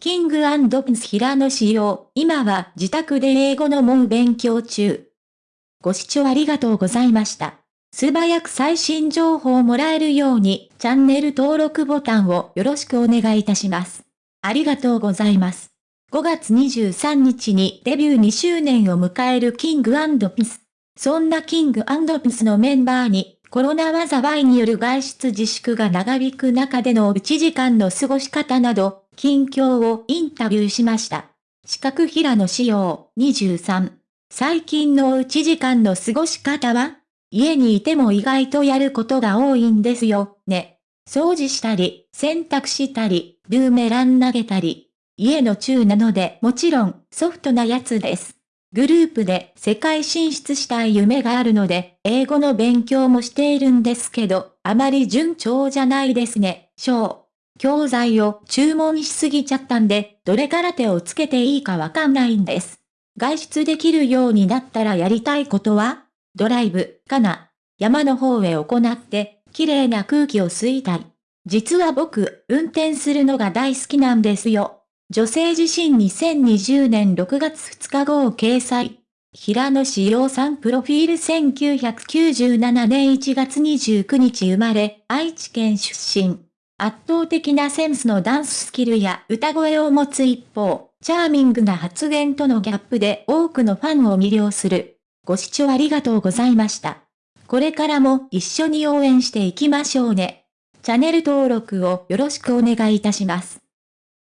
キングピンス平野仕様、今は自宅で英語の門勉強中。ご視聴ありがとうございました。素早く最新情報をもらえるように、チャンネル登録ボタンをよろしくお願いいたします。ありがとうございます。5月23日にデビュー2周年を迎えるキングピス。そんなキングピスのメンバーに、コロナ災いによる外出自粛が長引く中での1時間の過ごし方など、近況をインタビューしました。四角平野仕様23。最近の1時間の過ごし方は？家にいても意外とやることが多いんですよ、ね。掃除したり、洗濯したり、ブーメラン投げたり。家の中なのでもちろんソフトなやつです。グループで世界進出したい夢があるので、英語の勉強もしているんですけど、あまり順調じゃないですね、教材を注文しすぎちゃったんで、どれから手をつけていいかわかんないんです。外出できるようになったらやりたいことは？ドライブ、かな？山の方へ行って、綺麗な空気を吸いたい。実は僕、運転するのが大好きなんですよ。女性自身2020年6月2日号掲載。平野志陽さんプロフィール1997年1月29日生まれ、愛知県出身。圧倒的なセンスのダンススキルや歌声を持つ一方、チャーミングな発言とのギャップで多くのファンを魅了する。ご視聴ありがとうございました。これからも一緒に応援していきましょうね。チャンネル登録をよろしくお願いいたします。